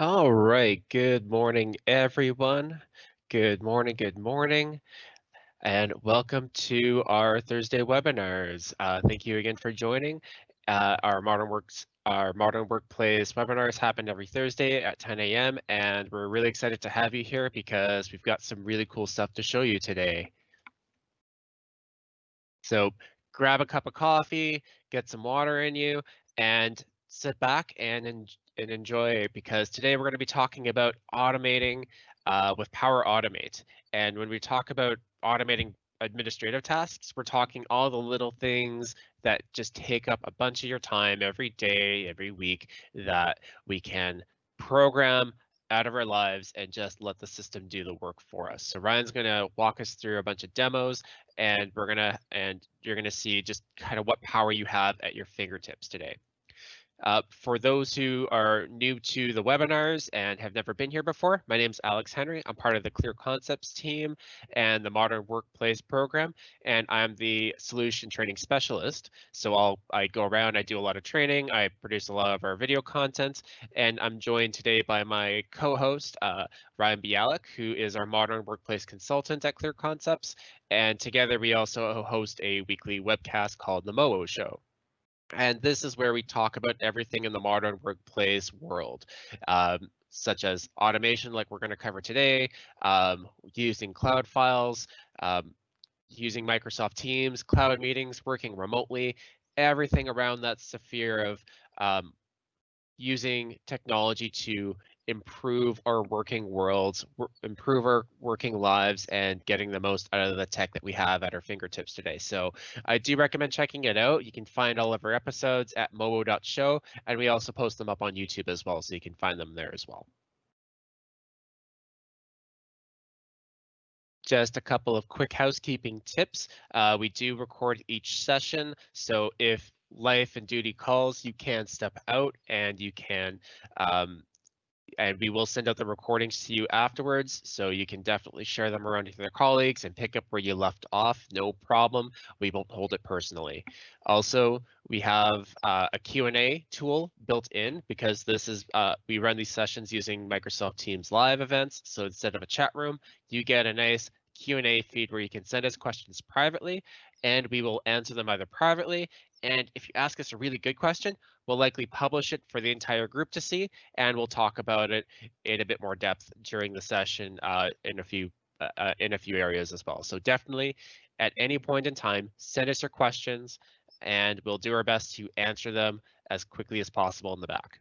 All right, good morning, everyone. Good morning, good morning, and welcome to our Thursday webinars. Uh, thank you again for joining. Uh, our Modern Works, our Modern Workplace webinars happen every Thursday at 10 a.m. and we're really excited to have you here because we've got some really cool stuff to show you today. So grab a cup of coffee, get some water in you, and sit back and, and enjoy because today we're going to be talking about automating uh, with Power Automate. And when we talk about automating administrative tasks, we're talking all the little things that just take up a bunch of your time every day, every week that we can program out of our lives and just let the system do the work for us. So Ryan's going to walk us through a bunch of demos and we're going to and you're going to see just kind of what power you have at your fingertips today. Uh, for those who are new to the webinars and have never been here before, my name is Alex Henry. I'm part of the Clear Concepts team and the Modern Workplace program, and I'm the solution training specialist. So I'll I go around, I do a lot of training, I produce a lot of our video content, and I'm joined today by my co-host uh, Ryan Bialik, who is our Modern Workplace consultant at Clear Concepts, and together we also host a weekly webcast called The MOO Show. And this is where we talk about everything in the modern workplace world, um, such as automation, like we're going to cover today, um, using cloud files, um, using Microsoft Teams, cloud meetings, working remotely, everything around that sphere of um, using technology to improve our working worlds, improve our working lives, and getting the most out of the tech that we have at our fingertips today. So I do recommend checking it out. You can find all of our episodes at mobo.show, and we also post them up on YouTube as well, so you can find them there as well. just a couple of quick housekeeping tips. Uh, we do record each session, so if life and duty calls, you can step out and you can um, and we will send out the recordings to you afterwards so you can definitely share them around with your colleagues and pick up where you left off no problem. We won't hold it personally. Also we have uh, a q&a tool built in because this is uh, we run these sessions using microsoft teams live events so instead of a chat room you get a nice Q&A feed where you can send us questions privately and we will answer them either privately. And if you ask us a really good question, we'll likely publish it for the entire group to see, and we'll talk about it in a bit more depth during the session uh, in a few uh, uh in a few areas as well. So definitely, at any point in time, send us your questions, and we'll do our best to answer them as quickly as possible in the back.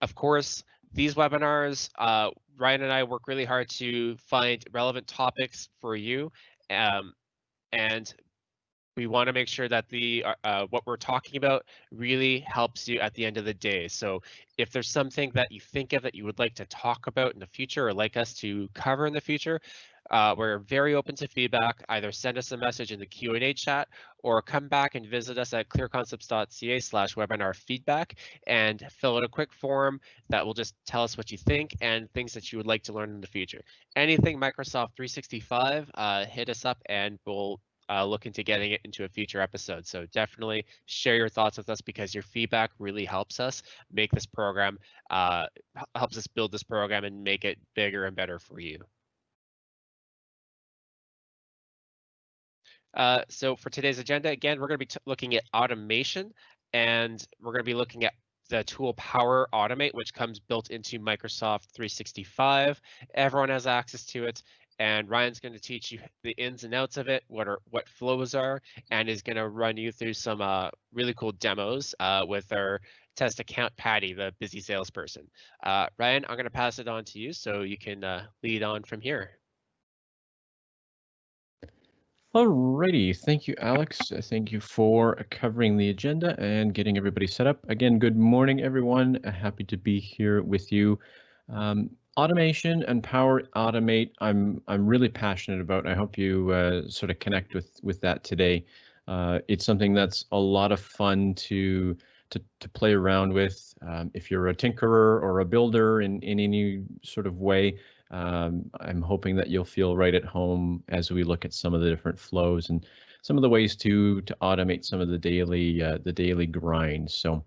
Of course, these webinars, uh, Ryan and I work really hard to find relevant topics for you. Um, and we want to make sure that the uh, uh, what we're talking about really helps you at the end of the day. So if there's something that you think of that you would like to talk about in the future or like us to cover in the future, uh, we're very open to feedback. Either send us a message in the Q&A chat or come back and visit us at clearconcepts.ca slash webinar feedback and fill out a quick form that will just tell us what you think and things that you would like to learn in the future. Anything Microsoft 365, uh, hit us up and we'll uh, look into getting it into a future episode. So definitely share your thoughts with us because your feedback really helps us make this program, uh, helps us build this program and make it bigger and better for you. Uh, so for today's agenda, again, we're going to be looking at automation and we're going to be looking at the tool Power Automate, which comes built into Microsoft 365. Everyone has access to it. And Ryan's going to teach you the ins and outs of it, what are what flows are, and is going to run you through some uh, really cool demos uh, with our test account Patty, the busy salesperson. Uh, Ryan, I'm going to pass it on to you so you can uh, lead on from here. Alrighty, thank you, Alex. Uh, thank you for covering the agenda and getting everybody set up. Again, good morning, everyone. Uh, happy to be here with you. Um, automation and Power Automate, I'm I'm really passionate about. I hope you uh, sort of connect with with that today. Uh, it's something that's a lot of fun to to, to play around with. Um, if you're a tinkerer or a builder in, in any sort of way, um, I'm hoping that you'll feel right at home as we look at some of the different flows and some of the ways to to automate some of the daily uh, the daily grind. So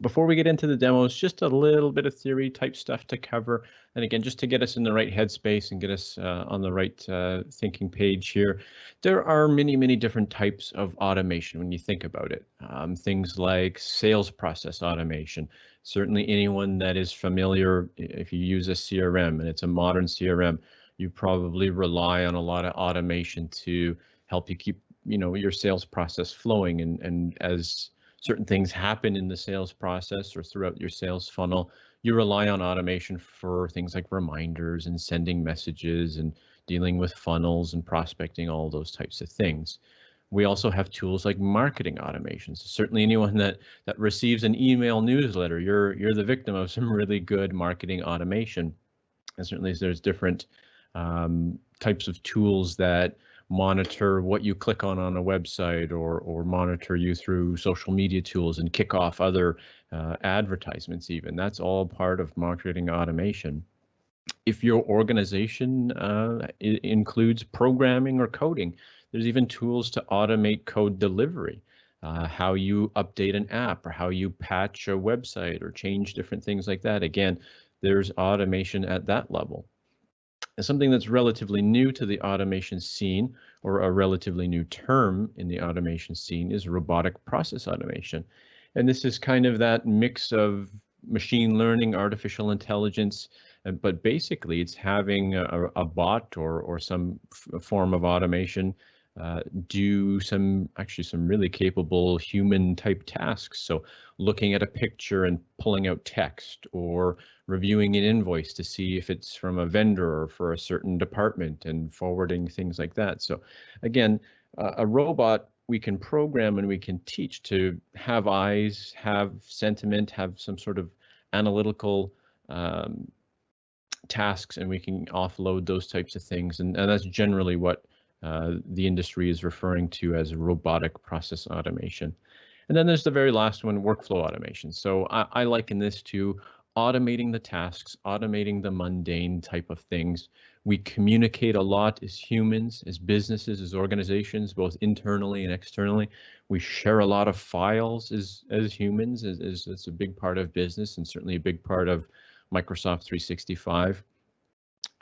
before we get into the demos, just a little bit of theory type stuff to cover. And again, just to get us in the right headspace and get us uh, on the right uh, thinking page here, there are many, many different types of automation when you think about it. Um, things like sales process automation. Certainly anyone that is familiar, if you use a CRM and it's a modern CRM, you probably rely on a lot of automation to help you keep you know your sales process flowing and and as certain things happen in the sales process or throughout your sales funnel, you rely on automation for things like reminders and sending messages and dealing with funnels and prospecting, all those types of things. We also have tools like marketing automations. Certainly anyone that that receives an email newsletter, you're you're the victim of some really good marketing automation. And certainly there's different um, types of tools that monitor what you click on on a website or or monitor you through social media tools and kick off other uh, advertisements even that's all part of marketing automation if your organization uh, includes programming or coding there's even tools to automate code delivery uh, how you update an app or how you patch a website or change different things like that again there's automation at that level and something that's relatively new to the automation scene, or a relatively new term in the automation scene, is robotic process automation. And this is kind of that mix of machine learning, artificial intelligence, but basically it's having a, a bot or, or some form of automation uh, do some actually some really capable human type tasks. So looking at a picture and pulling out text or reviewing an invoice to see if it's from a vendor or for a certain department and forwarding things like that. So again, uh, a robot we can program and we can teach to have eyes, have sentiment, have some sort of analytical um, tasks, and we can offload those types of things. And, and that's generally what uh, the industry is referring to as robotic process automation. And then there's the very last one, workflow automation. So I, I liken this to automating the tasks, automating the mundane type of things. We communicate a lot as humans, as businesses, as organizations, both internally and externally. We share a lot of files as, as humans, as, as, as a big part of business and certainly a big part of Microsoft 365.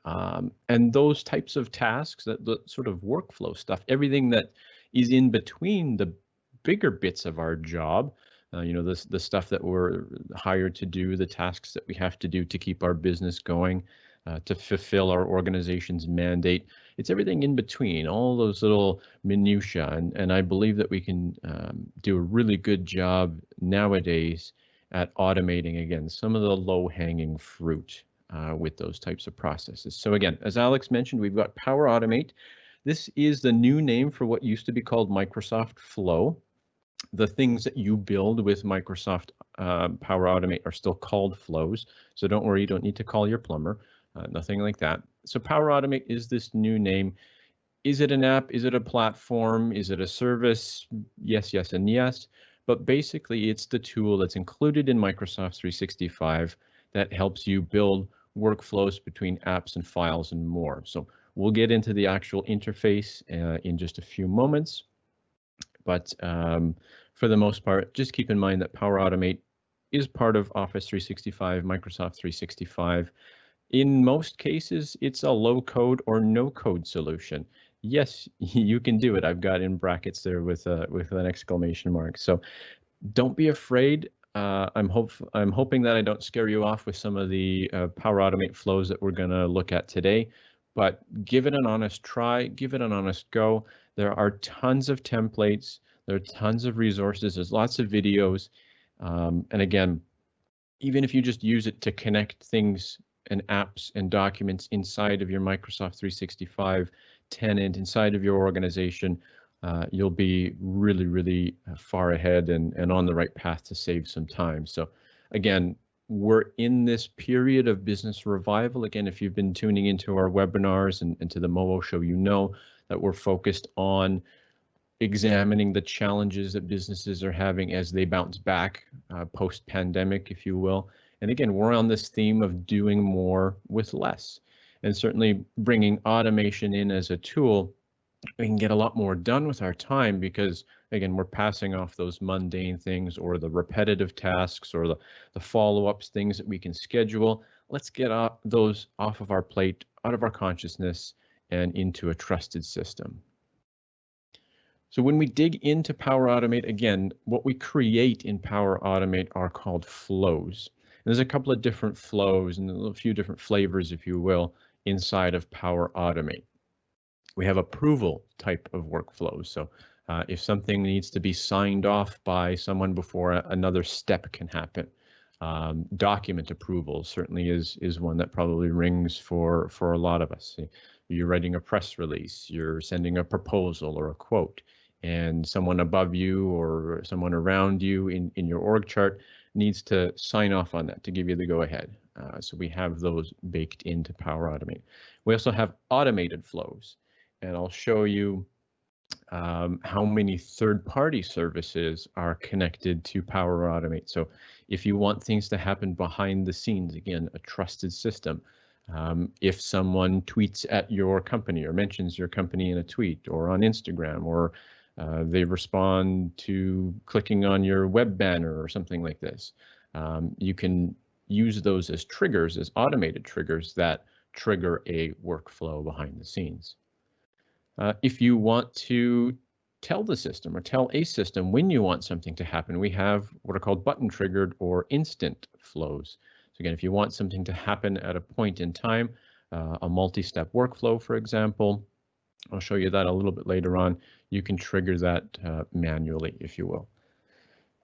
Um, and those types of tasks, that the sort of workflow stuff, everything that is in between the bigger bits of our job, uh, you know, the, the stuff that we're hired to do, the tasks that we have to do to keep our business going, uh, to fulfill our organization's mandate. It's everything in between, all those little minutiae. And, and I believe that we can um, do a really good job nowadays at automating, again, some of the low hanging fruit uh, with those types of processes. So again, as Alex mentioned, we've got Power Automate. This is the new name for what used to be called Microsoft Flow. The things that you build with Microsoft uh, Power Automate are still called flows. So don't worry, you don't need to call your plumber, uh, nothing like that. So Power Automate is this new name. Is it an app? Is it a platform? Is it a service? Yes, yes, and yes. But basically, it's the tool that's included in Microsoft 365 that helps you build workflows between apps and files and more. So we'll get into the actual interface uh, in just a few moments. But um, for the most part, just keep in mind that Power Automate is part of Office 365, Microsoft 365. In most cases, it's a low code or no code solution. Yes, you can do it. I've got in brackets there with a, with an exclamation mark. So don't be afraid. Uh, I'm hope I'm hoping that I don't scare you off with some of the uh, Power Automate flows that we're going to look at today, but give it an honest try, give it an honest go. There are tons of templates, there are tons of resources, there's lots of videos, um, and again, even if you just use it to connect things and apps and documents inside of your Microsoft 365 tenant, inside of your organization, uh, you'll be really, really uh, far ahead and, and on the right path to save some time. So again, we're in this period of business revival. Again, if you've been tuning into our webinars and, and to the MOO show, you know that we're focused on examining the challenges that businesses are having as they bounce back uh, post pandemic, if you will. And again, we're on this theme of doing more with less and certainly bringing automation in as a tool we can get a lot more done with our time because again we're passing off those mundane things or the repetitive tasks or the, the follow-ups things that we can schedule. Let's get off those off of our plate out of our consciousness and into a trusted system. So when we dig into power automate again what we create in power automate are called flows. And there's a couple of different flows and a few different flavors if you will inside of power automate we have approval type of workflows. So uh, if something needs to be signed off by someone before another step can happen, um, document approval certainly is is one that probably rings for for a lot of us. You're writing a press release, you're sending a proposal or a quote, and someone above you or someone around you in in your org chart needs to sign off on that to give you the go ahead. Uh, so we have those baked into Power Automate. We also have automated flows and I'll show you um, how many third-party services are connected to Power Automate. So if you want things to happen behind the scenes, again, a trusted system. Um, if someone tweets at your company or mentions your company in a tweet or on Instagram or uh, they respond to clicking on your web banner or something like this, um, you can use those as triggers, as automated triggers that trigger a workflow behind the scenes. Uh, if you want to tell the system or tell a system when you want something to happen, we have what are called button triggered or instant flows. So again, if you want something to happen at a point in time, uh, a multi-step workflow, for example, I'll show you that a little bit later on. You can trigger that uh, manually, if you will.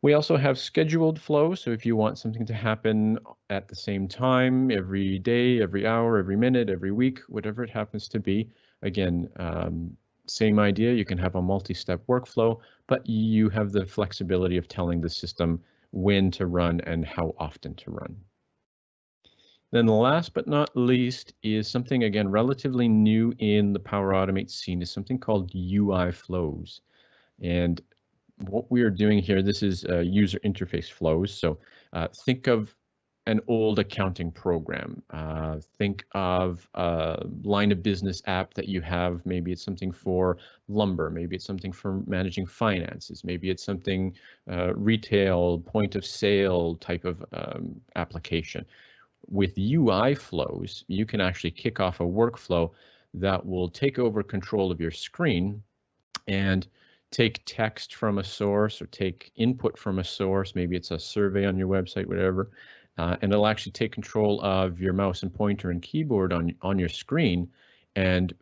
We also have scheduled flows. So if you want something to happen at the same time, every day, every hour, every minute, every week, whatever it happens to be, Again, um, same idea, you can have a multi-step workflow, but you have the flexibility of telling the system when to run and how often to run. Then the last but not least is something again relatively new in the Power Automate scene is something called UI flows. And what we are doing here, this is uh, user interface flows. So uh, think of an old accounting program. Uh, think of a line of business app that you have. Maybe it's something for lumber. Maybe it's something for managing finances. Maybe it's something uh, retail, point of sale type of um, application. With UI flows, you can actually kick off a workflow that will take over control of your screen and take text from a source or take input from a source. Maybe it's a survey on your website, whatever uh, and it'll actually take control of your mouse and pointer and keyboard on, on your screen and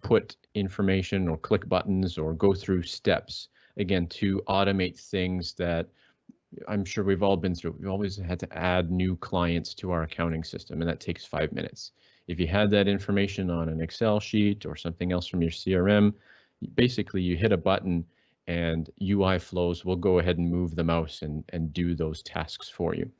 put information or click buttons or go through steps, again, to automate things that I'm sure we've all been through. We've always had to add new clients to our accounting system, and that takes five minutes. If you had that information on an Excel sheet or something else from your CRM, basically you hit a button and UI flows will go ahead and move the mouse and, and do those tasks for you.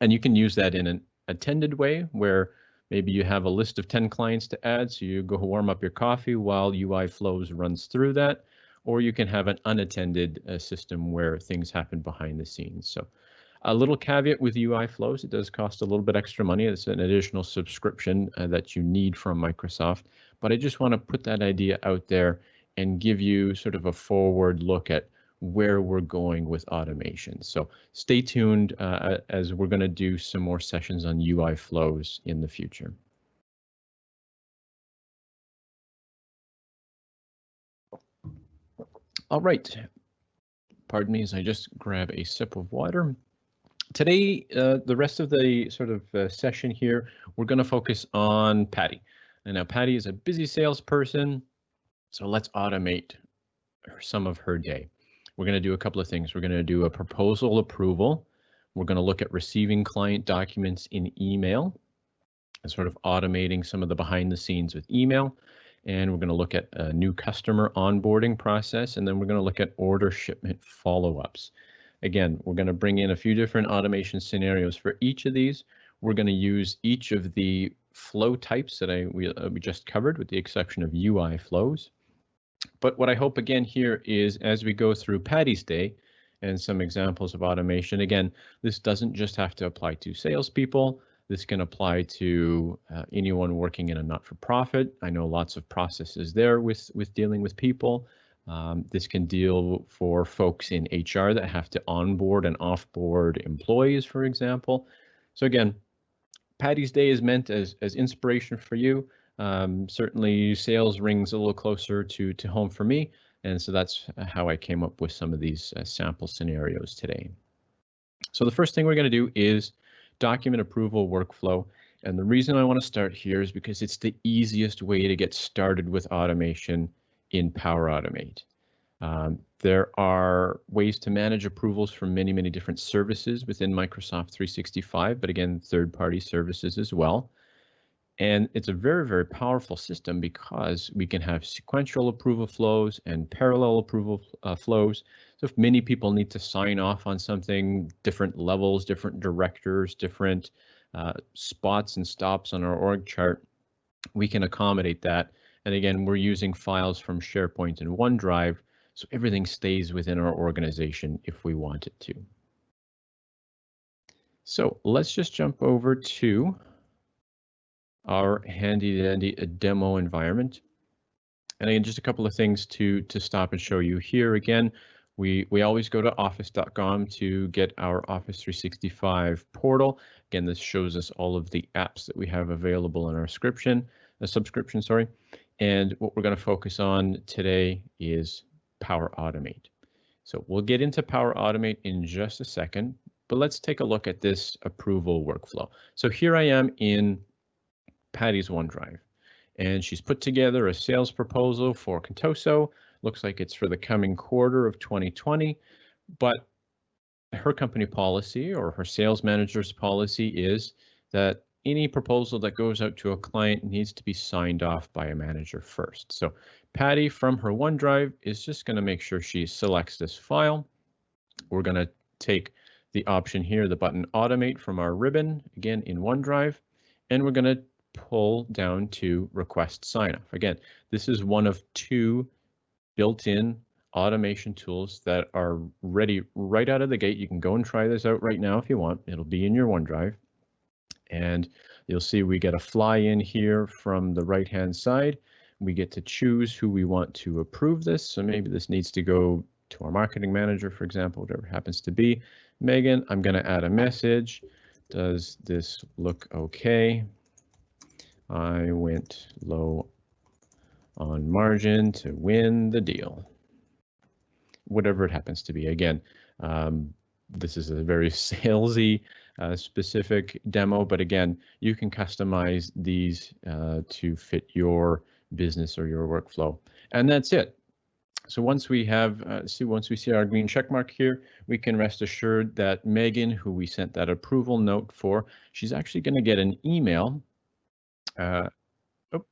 And you can use that in an attended way where maybe you have a list of 10 clients to add, so you go warm up your coffee while UI flows runs through that, or you can have an unattended uh, system where things happen behind the scenes. So a little caveat with UI flows, it does cost a little bit extra money. It's an additional subscription uh, that you need from Microsoft, but I just want to put that idea out there and give you sort of a forward look at where we're going with automation. So stay tuned uh, as we're going to do some more sessions on UI flows in the future. All right. Pardon me as I just grab a sip of water. Today, uh, the rest of the sort of uh, session here, we're going to focus on Patty. And now Patty is a busy salesperson, so let's automate some of her day we're going to do a couple of things. We're going to do a proposal approval. We're going to look at receiving client documents in email and sort of automating some of the behind the scenes with email. And we're going to look at a new customer onboarding process, and then we're going to look at order shipment follow-ups. Again, we're going to bring in a few different automation scenarios for each of these. We're going to use each of the flow types that I we, uh, we just covered with the exception of UI flows. But what I hope again here is as we go through Patty's Day and some examples of automation, again, this doesn't just have to apply to salespeople. This can apply to uh, anyone working in a not-for-profit. I know lots of processes there with, with dealing with people. Um, this can deal for folks in HR that have to onboard and offboard employees, for example. So again, Patty's Day is meant as, as inspiration for you. Um, certainly sales rings a little closer to, to home for me. And so that's how I came up with some of these uh, sample scenarios today. So the first thing we're going to do is document approval workflow. And the reason I want to start here is because it's the easiest way to get started with automation in Power Automate. Um, there are ways to manage approvals from many, many different services within Microsoft 365, but again, third-party services as well. And it's a very, very powerful system because we can have sequential approval flows and parallel approval uh, flows. So if many people need to sign off on something, different levels, different directors, different uh, spots and stops on our org chart, we can accommodate that. And again, we're using files from SharePoint and OneDrive, so everything stays within our organization if we want it to. So let's just jump over to our handy dandy demo environment. And again, just a couple of things to, to stop and show you here. Again, we, we always go to office.com to get our Office 365 portal. Again, this shows us all of the apps that we have available in our subscription, a subscription, sorry. And what we're going to focus on today is Power Automate. So we'll get into Power Automate in just a second, but let's take a look at this approval workflow. So here I am in Patty's OneDrive. And she's put together a sales proposal for Contoso. Looks like it's for the coming quarter of 2020, but her company policy or her sales manager's policy is that any proposal that goes out to a client needs to be signed off by a manager first. So Patty from her OneDrive is just going to make sure she selects this file. We're going to take the option here, the button automate from our ribbon, again in OneDrive, and we're going to pull down to request sign off. Again, this is one of two built-in automation tools that are ready right out of the gate. You can go and try this out right now if you want. It'll be in your OneDrive. And you'll see we get a fly in here from the right hand side. We get to choose who we want to approve this. So maybe this needs to go to our marketing manager, for example, whatever happens to be. Megan, I'm going to add a message. Does this look okay? I went low on margin to win the deal. Whatever it happens to be. Again, um, this is a very salesy uh, specific demo, but again, you can customize these uh, to fit your business or your workflow. And that's it. So once we have, uh, see, once we see our green check mark here, we can rest assured that Megan, who we sent that approval note for, she's actually going to get an email uh, oh,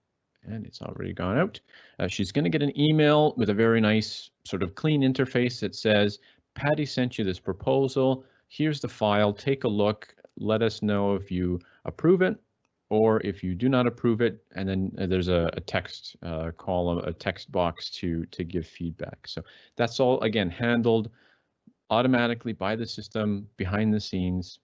and it's already gone out. Uh, she's going to get an email with a very nice sort of clean interface that says, Patty sent you this proposal. Here's the file. Take a look. Let us know if you approve it or if you do not approve it. And then uh, there's a, a text uh, column, a text box to, to give feedback. So that's all, again, handled automatically by the system behind the scenes.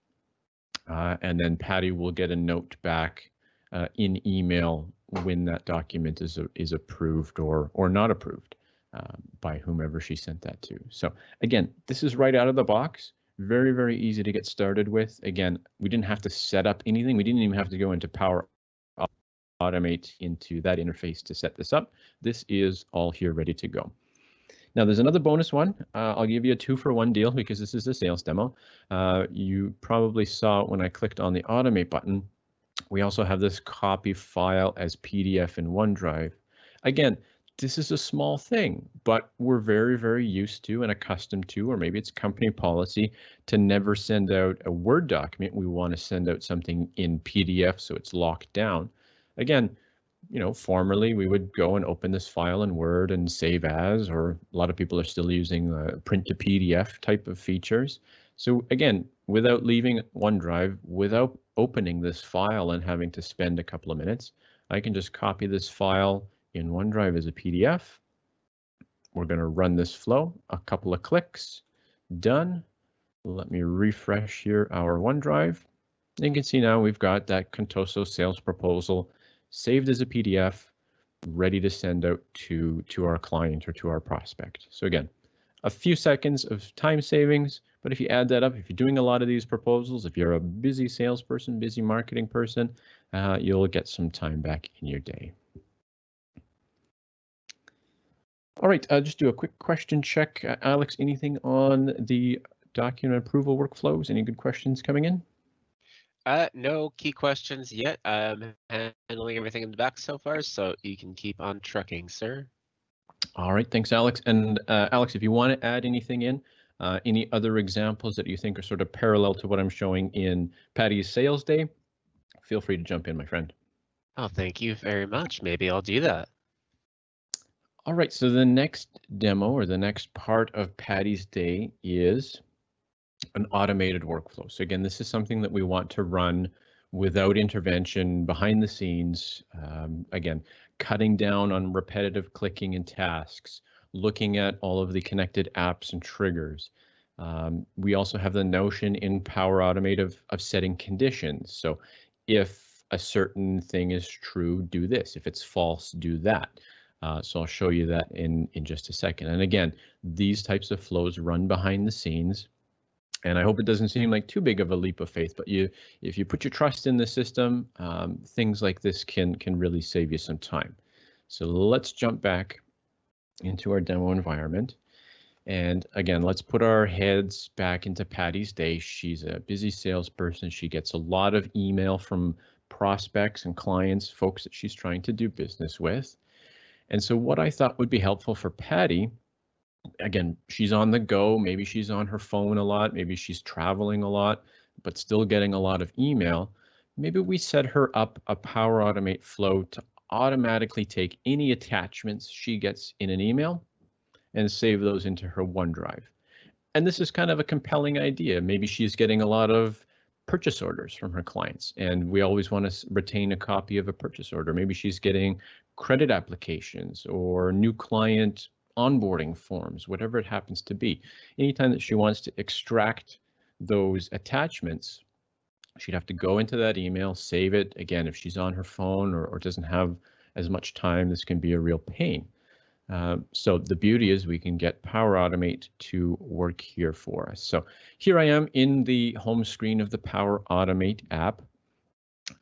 Uh, and then Patty will get a note back uh, in email when that document is is approved or or not approved uh, by whomever she sent that to. So again, this is right out of the box. Very, very easy to get started with. Again, we didn't have to set up anything. We didn't even have to go into Power Automate into that interface to set this up. This is all here ready to go. Now there's another bonus one. Uh, I'll give you a two for one deal because this is a sales demo. Uh, you probably saw when I clicked on the automate button, we also have this copy file as PDF in OneDrive. Again, this is a small thing, but we're very, very used to and accustomed to, or maybe it's company policy to never send out a Word document. We want to send out something in PDF so it's locked down. Again, you know, formerly we would go and open this file in Word and save as, or a lot of people are still using print to PDF type of features. So again, without leaving OneDrive, without opening this file and having to spend a couple of minutes, I can just copy this file in OneDrive as a PDF. We're going to run this flow, a couple of clicks, done. Let me refresh here our OneDrive. And you can see now we've got that Contoso sales proposal saved as a PDF, ready to send out to, to our client or to our prospect. So again, a few seconds of time savings, but if you add that up, if you're doing a lot of these proposals, if you're a busy salesperson, busy marketing person, uh, you'll get some time back in your day. All right, uh, just do a quick question check. Uh, Alex, anything on the document approval workflows? Any good questions coming in? Uh, no key questions yet. I'm handling everything in the back so far, so you can keep on trucking, sir. All right, thanks, Alex. And uh, Alex, if you want to add anything in, uh, any other examples that you think are sort of parallel to what I'm showing in Patty's sales day, feel free to jump in, my friend. Oh, thank you very much. Maybe I'll do that. All right, so the next demo or the next part of Patty's day is an automated workflow. So again, this is something that we want to run without intervention behind the scenes. Um, again, cutting down on repetitive clicking and tasks, looking at all of the connected apps and triggers. Um, we also have the notion in Power Automate of, of setting conditions. So if a certain thing is true, do this. If it's false, do that. Uh, so I'll show you that in, in just a second. And again, these types of flows run behind the scenes. And I hope it doesn't seem like too big of a leap of faith, but you, if you put your trust in the system, um, things like this can can really save you some time. So let's jump back into our demo environment. And again, let's put our heads back into Patty's day. She's a busy salesperson. She gets a lot of email from prospects and clients, folks that she's trying to do business with. And so what I thought would be helpful for Patty again, she's on the go. Maybe she's on her phone a lot. Maybe she's traveling a lot, but still getting a lot of email. Maybe we set her up a Power Automate flow to automatically take any attachments she gets in an email and save those into her OneDrive. And this is kind of a compelling idea. Maybe she's getting a lot of purchase orders from her clients and we always want to retain a copy of a purchase order. Maybe she's getting credit applications or new client onboarding forms, whatever it happens to be. Anytime that she wants to extract those attachments, she'd have to go into that email, save it. Again, if she's on her phone or, or doesn't have as much time, this can be a real pain. Uh, so the beauty is we can get Power Automate to work here for us. So here I am in the home screen of the Power Automate app.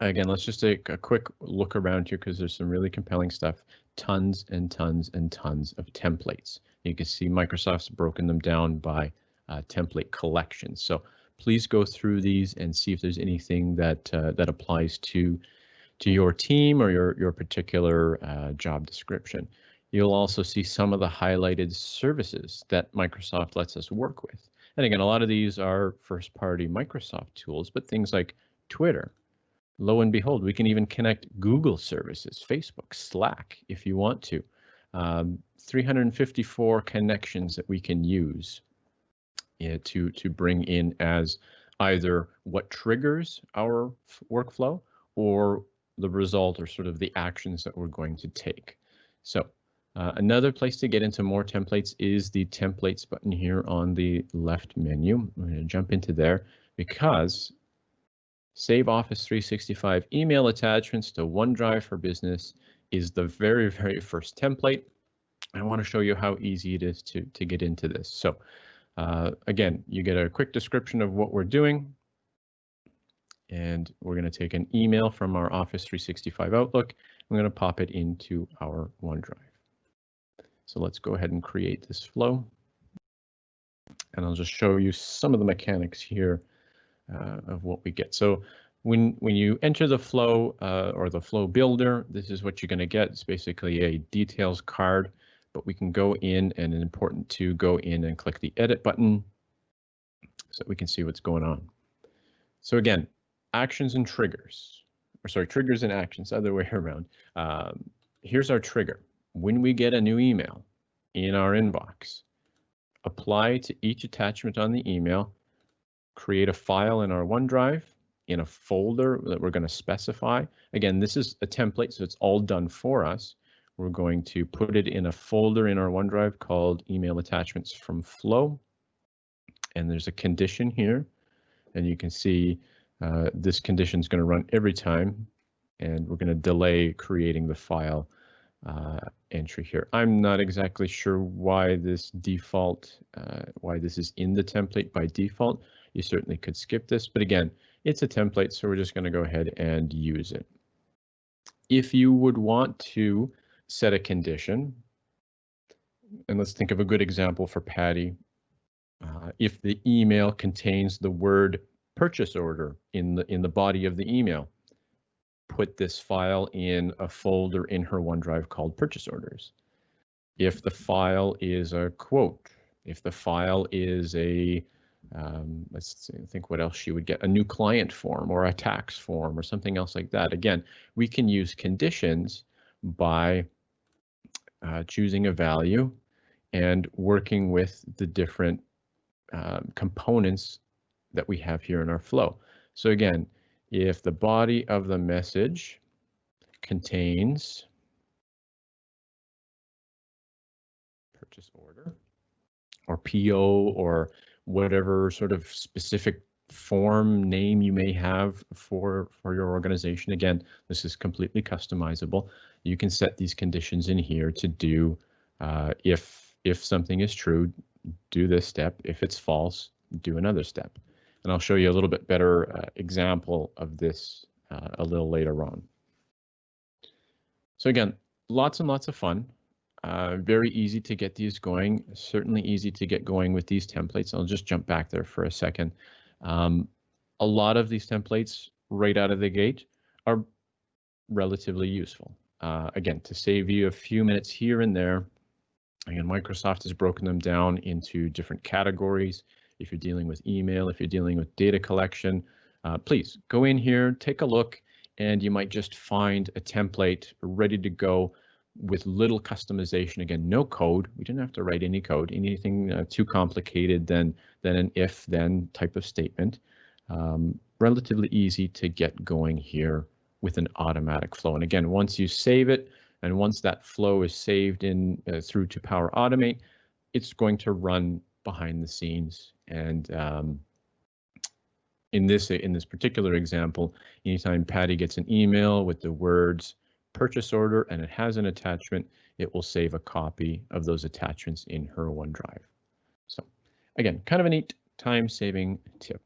Again, let's just take a quick look around here because there's some really compelling stuff tons and tons and tons of templates. You can see Microsoft's broken them down by uh, template collections. So please go through these and see if there's anything that uh, that applies to to your team or your your particular uh, job description. You'll also see some of the highlighted services that Microsoft lets us work with. And again, a lot of these are first party Microsoft tools, but things like Twitter, lo and behold, we can even connect Google services, Facebook, Slack, if you want to. Um, 354 connections that we can use to, to bring in as either what triggers our workflow or the result or sort of the actions that we're going to take. So uh, another place to get into more templates is the templates button here on the left menu. I'm going to jump into there because Save Office 365 email attachments to OneDrive for Business is the very, very first template. I want to show you how easy it is to, to get into this. So uh, again, you get a quick description of what we're doing. And we're going to take an email from our Office 365 Outlook. I'm going to pop it into our OneDrive. So let's go ahead and create this flow. And I'll just show you some of the mechanics here uh, of what we get. So when when you enter the flow uh, or the flow builder, this is what you're going to get. It's basically a details card, but we can go in and it's important to go in and click the edit button so we can see what's going on. So again, actions and triggers, or sorry, triggers and actions, other way around. Um, here's our trigger. When we get a new email in our inbox, apply to each attachment on the email create a file in our OneDrive in a folder that we're going to specify. Again, this is a template, so it's all done for us. We're going to put it in a folder in our OneDrive called email attachments from flow. And there's a condition here, and you can see uh, this condition is going to run every time, and we're going to delay creating the file uh, entry here. I'm not exactly sure why this default, uh, why this is in the template by default. You certainly could skip this, but again, it's a template, so we're just going to go ahead and use it. If you would want to set a condition, and let's think of a good example for Patty. Uh, if the email contains the word purchase order in the in the body of the email, put this file in a folder in her OneDrive called purchase orders. If the file is a quote, if the file is a, um, let's think what else she would get, a new client form or a tax form or something else like that. Again, we can use conditions by uh, choosing a value and working with the different um, components that we have here in our flow. So again, if the body of the message contains purchase order or PO or whatever sort of specific form name you may have for for your organization. Again, this is completely customizable. You can set these conditions in here to do uh, if if something is true, do this step. If it's false, do another step. And I'll show you a little bit better uh, example of this uh, a little later on. So again, lots and lots of fun. Uh, very easy to get these going, certainly easy to get going with these templates. I'll just jump back there for a second. Um, a lot of these templates right out of the gate are relatively useful. Uh, again, to save you a few minutes here and there, again, Microsoft has broken them down into different categories if you're dealing with email, if you're dealing with data collection, uh, please go in here, take a look, and you might just find a template ready to go with little customization. Again, no code. We didn't have to write any code, anything uh, too complicated than, than an if then type of statement. Um, relatively easy to get going here with an automatic flow. And again, once you save it, and once that flow is saved in uh, through to Power Automate, it's going to run behind the scenes. And um, in this in this particular example, anytime Patty gets an email with the words purchase order and it has an attachment, it will save a copy of those attachments in her OneDrive. So again, kind of a neat time saving tip.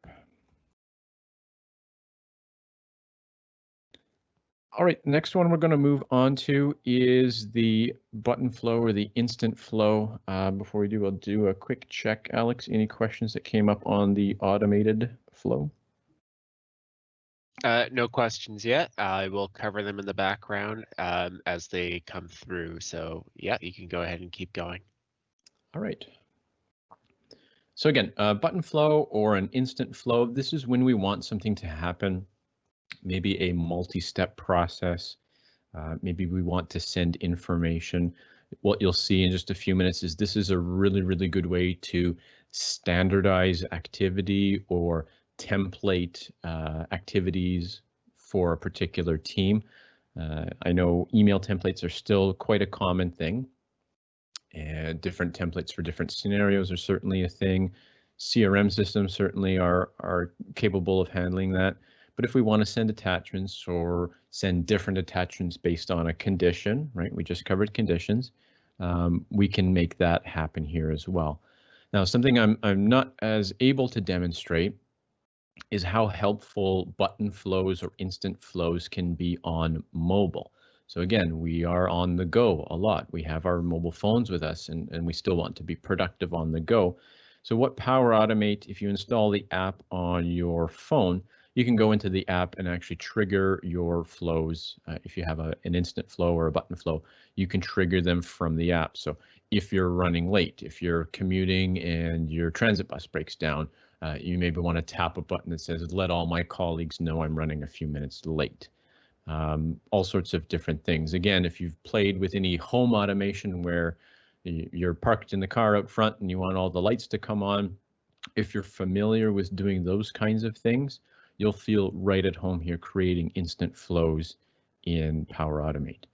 All right, next one we're going to move on to is the button flow or the instant flow. Uh, before we do, I'll do a quick check. Alex, any questions that came up on the automated flow? Uh, no questions yet. I will cover them in the background um, as they come through. So yeah, you can go ahead and keep going. All right. So again, uh, button flow or an instant flow. This is when we want something to happen maybe a multi-step process. Uh, maybe we want to send information. What you'll see in just a few minutes is this is a really, really good way to standardize activity or template uh, activities for a particular team. Uh, I know email templates are still quite a common thing. And different templates for different scenarios are certainly a thing. CRM systems certainly are, are capable of handling that. But if we want to send attachments or send different attachments based on a condition, right? We just covered conditions. Um, we can make that happen here as well. Now, something I'm, I'm not as able to demonstrate is how helpful button flows or instant flows can be on mobile. So again, we are on the go a lot. We have our mobile phones with us and, and we still want to be productive on the go. So what Power Automate, if you install the app on your phone, you can go into the app and actually trigger your flows. Uh, if you have a, an instant flow or a button flow, you can trigger them from the app. So if you're running late, if you're commuting and your transit bus breaks down, uh, you maybe want to tap a button that says, let all my colleagues know I'm running a few minutes late. Um, all sorts of different things. Again, if you've played with any home automation where you're parked in the car out front and you want all the lights to come on, if you're familiar with doing those kinds of things, you'll feel right at home here creating instant flows in Power Automate.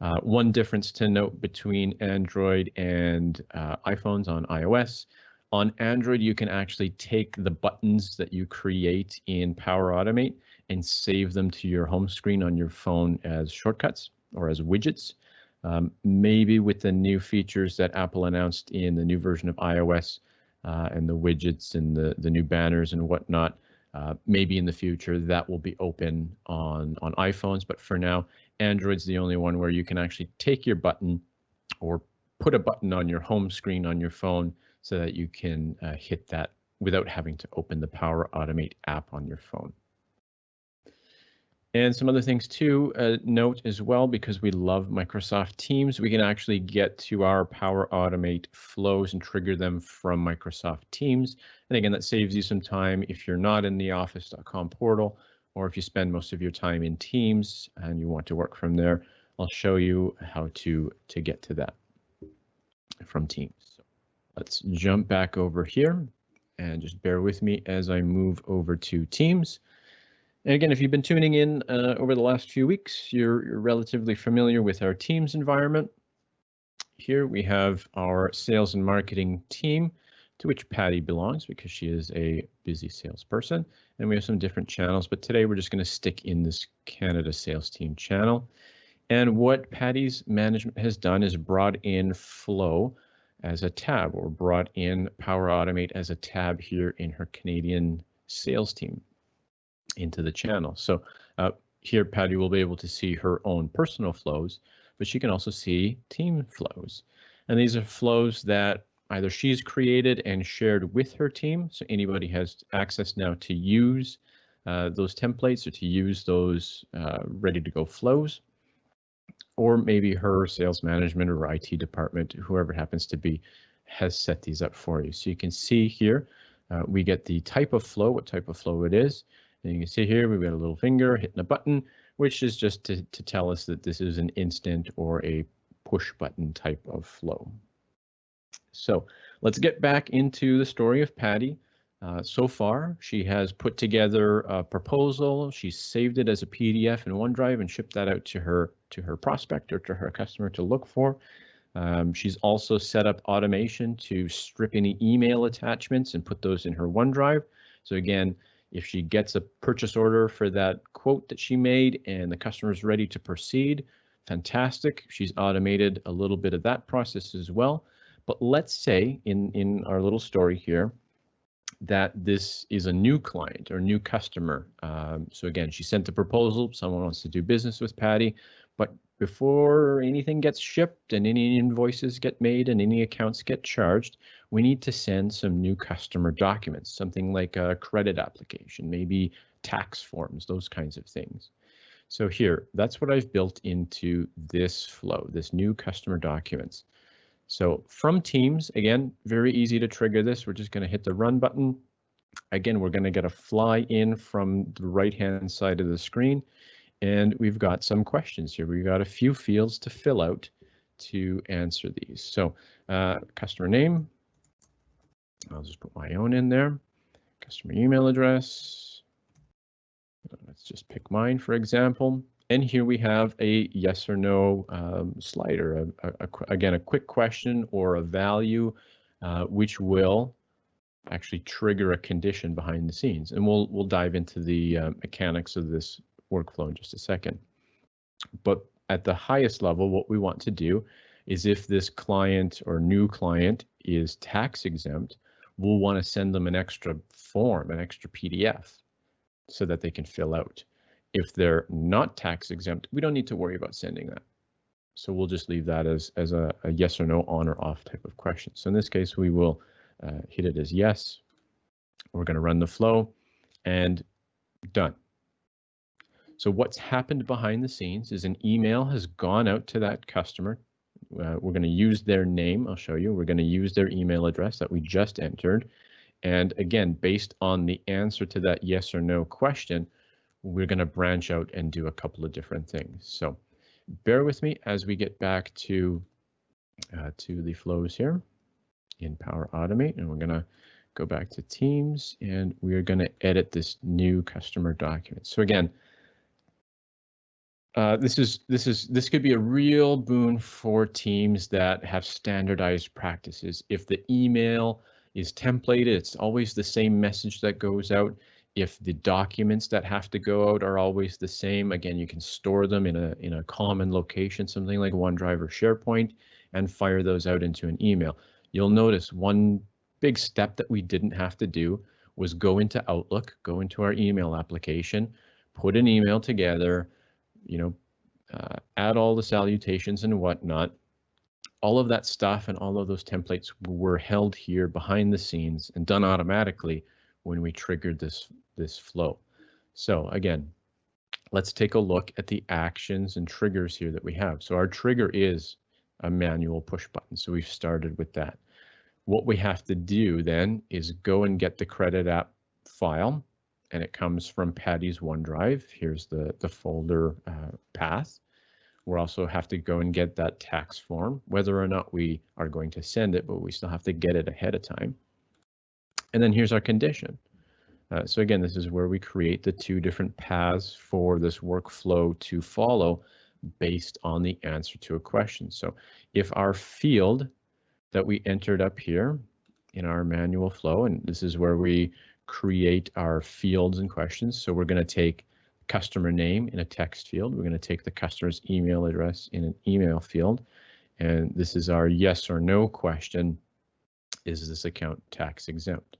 Uh, one difference to note between Android and uh, iPhones on iOS, on Android, you can actually take the buttons that you create in Power Automate and save them to your home screen on your phone as shortcuts or as widgets. Um, maybe with the new features that Apple announced in the new version of iOS uh, and the widgets and the, the new banners and whatnot, uh, maybe in the future that will be open on, on iPhones. But for now, Android's the only one where you can actually take your button or put a button on your home screen on your phone so that you can uh, hit that without having to open the Power Automate app on your phone. And some other things to uh, note as well, because we love Microsoft Teams, we can actually get to our Power Automate flows and trigger them from Microsoft Teams. And again, that saves you some time if you're not in the office.com portal, or if you spend most of your time in Teams and you want to work from there, I'll show you how to, to get to that from Teams. Let's jump back over here and just bear with me as I move over to Teams. And again, if you've been tuning in uh, over the last few weeks, you're, you're, relatively familiar with our Teams environment. Here we have our sales and marketing team, to which Patty belongs because she is a busy salesperson. And we have some different channels, but today we're just going to stick in this Canada sales team channel. And what Patty's management has done is brought in Flow as a tab or brought in Power Automate as a tab here in her Canadian sales team into the channel. So uh, here Patty will be able to see her own personal flows, but she can also see team flows. And these are flows that either she's created and shared with her team, so anybody has access now to use uh, those templates or to use those uh, ready to go flows, or maybe her sales management or IT department, whoever happens to be, has set these up for you. So you can see here, uh, we get the type of flow, what type of flow it is. And you can see here, we've got a little finger hitting a button, which is just to, to tell us that this is an instant or a push button type of flow. So let's get back into the story of Patty. Uh, so far, she has put together a proposal. She's saved it as a PDF in OneDrive and shipped that out to her to her prospect or to her customer to look for. Um, she's also set up automation to strip any email attachments and put those in her OneDrive. So again, if she gets a purchase order for that quote that she made and the customer is ready to proceed, fantastic. She's automated a little bit of that process as well. But let's say in, in our little story here that this is a new client or new customer. Um, so again, she sent a proposal, someone wants to do business with Patty, but before anything gets shipped and any invoices get made and any accounts get charged, we need to send some new customer documents, something like a credit application, maybe tax forms, those kinds of things. So here, that's what I've built into this flow, this new customer documents. So from Teams, again, very easy to trigger this. We're just going to hit the run button. Again, we're going to get a fly in from the right hand side of the screen. And we've got some questions here. We've got a few fields to fill out to answer these. So uh, customer name, I'll just put my own in there. Customer email address. Let's just pick mine, for example. And here we have a yes or no um, slider, a, a, a, again, a quick question or a value, uh, which will actually trigger a condition behind the scenes. And we'll, we'll dive into the uh, mechanics of this workflow in just a second. But at the highest level, what we want to do is if this client or new client is tax exempt, we'll want to send them an extra form, an extra PDF, so that they can fill out. If they're not tax exempt, we don't need to worry about sending that. So we'll just leave that as, as a, a yes or no, on or off type of question. So in this case, we will uh, hit it as yes. We're going to run the flow and done. So what's happened behind the scenes is an email has gone out to that customer uh, we're going to use their name. I'll show you. We're going to use their email address that we just entered. And again, based on the answer to that yes or no question, we're going to branch out and do a couple of different things. So bear with me as we get back to uh, to the flows here in Power Automate, and we're going to go back to Teams, and we're going to edit this new customer document. So again, uh, this is this is this could be a real boon for teams that have standardized practices. If the email is templated. It's always the same message that goes out. If the documents that have to go out are always the same, again, you can store them in a in a common location, something like OneDrive or SharePoint, and fire those out into an email. You'll notice one big step that we didn't have to do was go into Outlook, go into our email application, put an email together, you know, uh, add all the salutations and whatnot. All of that stuff and all of those templates were held here behind the scenes and done automatically when we triggered this this flow. So again, let's take a look at the actions and triggers here that we have. So our trigger is a manual push button. So we've started with that. What we have to do then is go and get the credit app file and it comes from Patty's OneDrive. Here's the, the folder uh, path. we also have to go and get that tax form, whether or not we are going to send it, but we still have to get it ahead of time. And then here's our condition. Uh, so again, this is where we create the two different paths for this workflow to follow based on the answer to a question. So if our field that we entered up here in our manual flow, and this is where we create our fields and questions. So we're going to take customer name in a text field. We're going to take the customer's email address in an email field. And this is our yes or no question. Is this account tax exempt?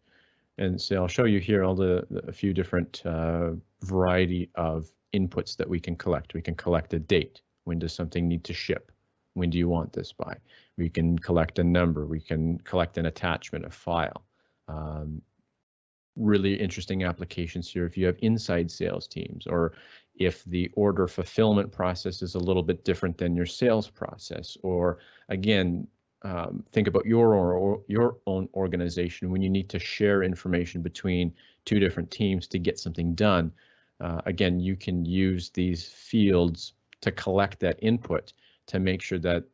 And so I'll show you here all the, the a few different uh, variety of inputs that we can collect. We can collect a date. When does something need to ship? When do you want this by? We can collect a number. We can collect an attachment, a file. Um, really interesting applications here if you have inside sales teams or if the order fulfillment process is a little bit different than your sales process or again um, think about your or, or, your own organization when you need to share information between two different teams to get something done uh, again you can use these fields to collect that input to make sure that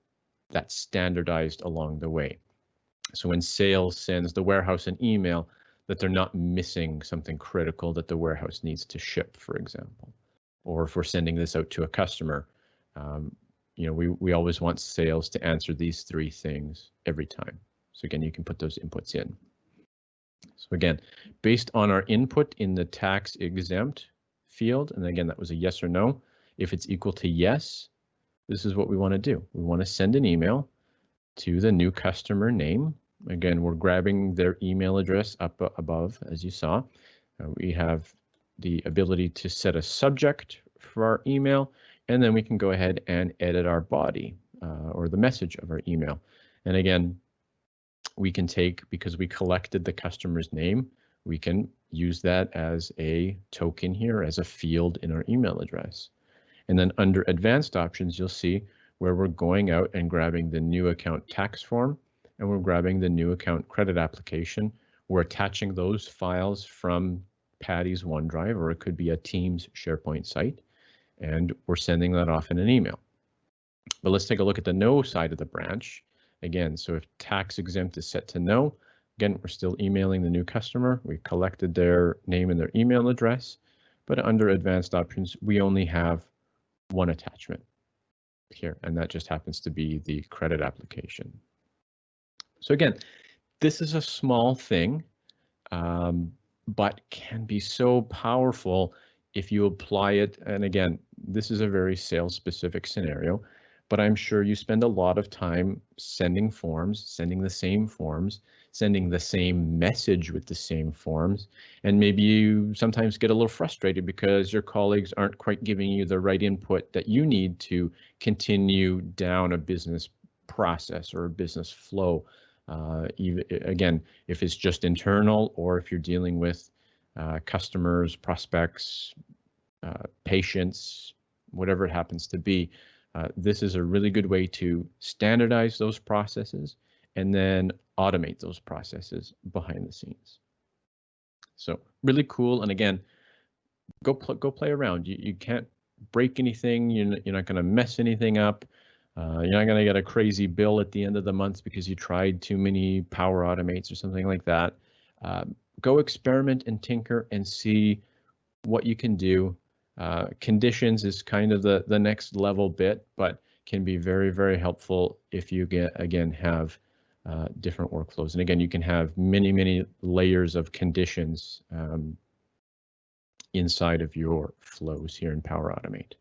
that's standardized along the way so when sales sends the warehouse an email that they're not missing something critical that the warehouse needs to ship, for example. Or if we're sending this out to a customer, um, you know, we, we always want sales to answer these three things every time. So again, you can put those inputs in. So again, based on our input in the tax exempt field, and again, that was a yes or no. If it's equal to yes, this is what we want to do. We want to send an email to the new customer name Again, we're grabbing their email address up above, as you saw. Uh, we have the ability to set a subject for our email, and then we can go ahead and edit our body uh, or the message of our email. And again, we can take, because we collected the customer's name, we can use that as a token here, as a field in our email address. And then under advanced options, you'll see where we're going out and grabbing the new account tax form and we're grabbing the new account credit application. We're attaching those files from Patty's OneDrive, or it could be a Teams SharePoint site, and we're sending that off in an email. But let's take a look at the no side of the branch. Again, so if tax exempt is set to no, again, we're still emailing the new customer. We collected their name and their email address, but under advanced options, we only have one attachment here, and that just happens to be the credit application. So again, this is a small thing, um, but can be so powerful if you apply it. And again, this is a very sales specific scenario, but I'm sure you spend a lot of time sending forms, sending the same forms, sending the same message with the same forms. And maybe you sometimes get a little frustrated because your colleagues aren't quite giving you the right input that you need to continue down a business process or a business flow uh, even, again, if it's just internal or if you're dealing with uh, customers, prospects, uh, patients, whatever it happens to be, uh, this is a really good way to standardize those processes and then automate those processes behind the scenes. So really cool. And again, go pl go play around. You, you can't break anything. You're, you're not going to mess anything up. Uh, you're not going to get a crazy bill at the end of the month because you tried too many power automates or something like that. Uh, go experiment and tinker and see what you can do. Uh, conditions is kind of the, the next level bit, but can be very, very helpful if you get again have uh, different workflows. And again, you can have many, many layers of conditions um, inside of your flows here in Power Automate.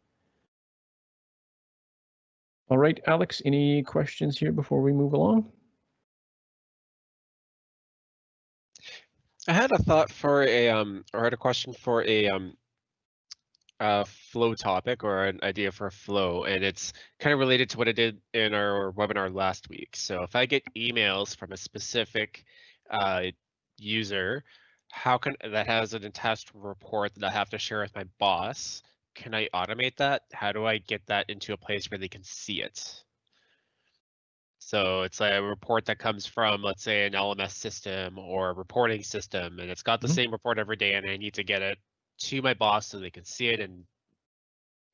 All right, Alex, any questions here before we move along? I had a thought for a um or had a question for a um a flow topic or an idea for a flow and it's kind of related to what I did in our webinar last week. So if I get emails from a specific uh, user, how can that has an attached report that I have to share with my boss? Can I automate that? How do I get that into a place where they can see it? So it's a report that comes from, let's say, an LMS system or a reporting system, and it's got the mm -hmm. same report every day, and I need to get it to my boss so they can see it and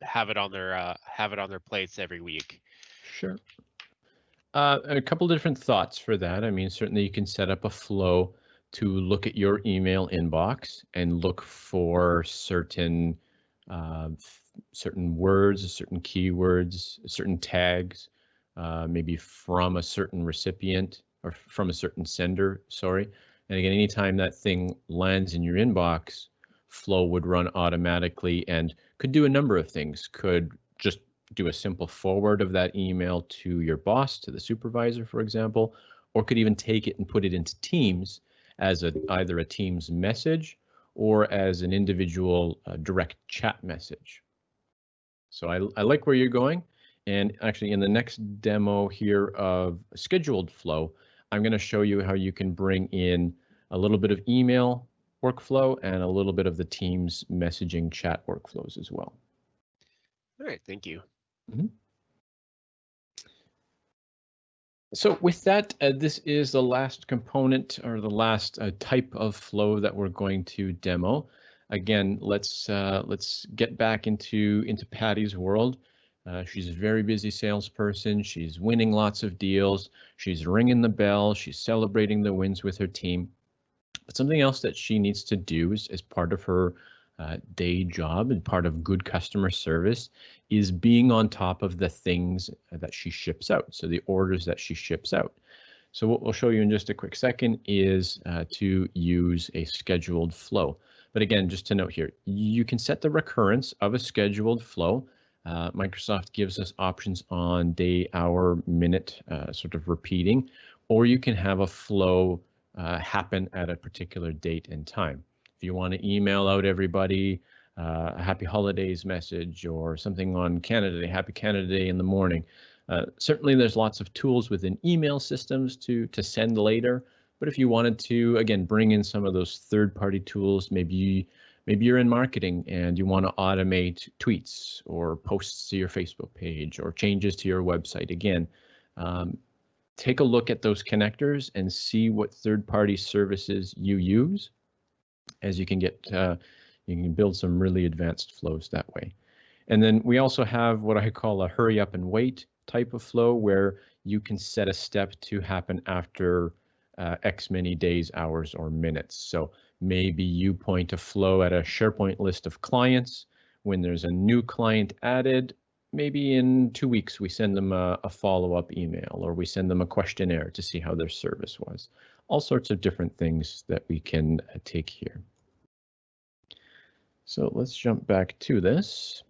have it on their uh, have it on their plates every week. Sure. Uh, a couple different thoughts for that. I mean, certainly you can set up a flow to look at your email inbox and look for certain uh, certain words, certain keywords, certain tags, uh, maybe from a certain recipient or from a certain sender. Sorry. And again, anytime that thing lands in your inbox, flow would run automatically and could do a number of things. Could just do a simple forward of that email to your boss, to the supervisor, for example, or could even take it and put it into Teams as a, either a Teams message or as an individual uh, direct chat message. So I, I like where you're going. And actually in the next demo here of scheduled flow, I'm going to show you how you can bring in a little bit of email workflow and a little bit of the Teams messaging chat workflows as well. All right, thank you. Mm -hmm. So with that, uh, this is the last component or the last uh, type of flow that we're going to demo. Again, let's uh, let's get back into into Patty's world. Uh, she's a very busy salesperson. She's winning lots of deals. She's ringing the bell. She's celebrating the wins with her team. But something else that she needs to do is, as part of her uh, day job and part of good customer service is being on top of the things that she ships out. So the orders that she ships out. So what we'll show you in just a quick second is uh, to use a scheduled flow. But again, just to note here, you can set the recurrence of a scheduled flow. Uh, Microsoft gives us options on day, hour, minute, uh, sort of repeating, or you can have a flow uh, happen at a particular date and time. If you want to email out everybody uh, a happy holidays message or something on Canada Day, happy Canada Day in the morning, uh, certainly there's lots of tools within email systems to to send later. But if you wanted to, again, bring in some of those third-party tools, maybe maybe you're in marketing and you want to automate tweets or posts to your Facebook page or changes to your website. Again, um, take a look at those connectors and see what third-party services you use as you can get uh, you can build some really advanced flows that way. And then we also have what I call a hurry up and wait type of flow where you can set a step to happen after uh, X many days, hours, or minutes. So maybe you point a flow at a SharePoint list of clients. When there's a new client added, maybe in two weeks we send them a, a follow-up email or we send them a questionnaire to see how their service was. All sorts of different things that we can uh, take here. So let's jump back to this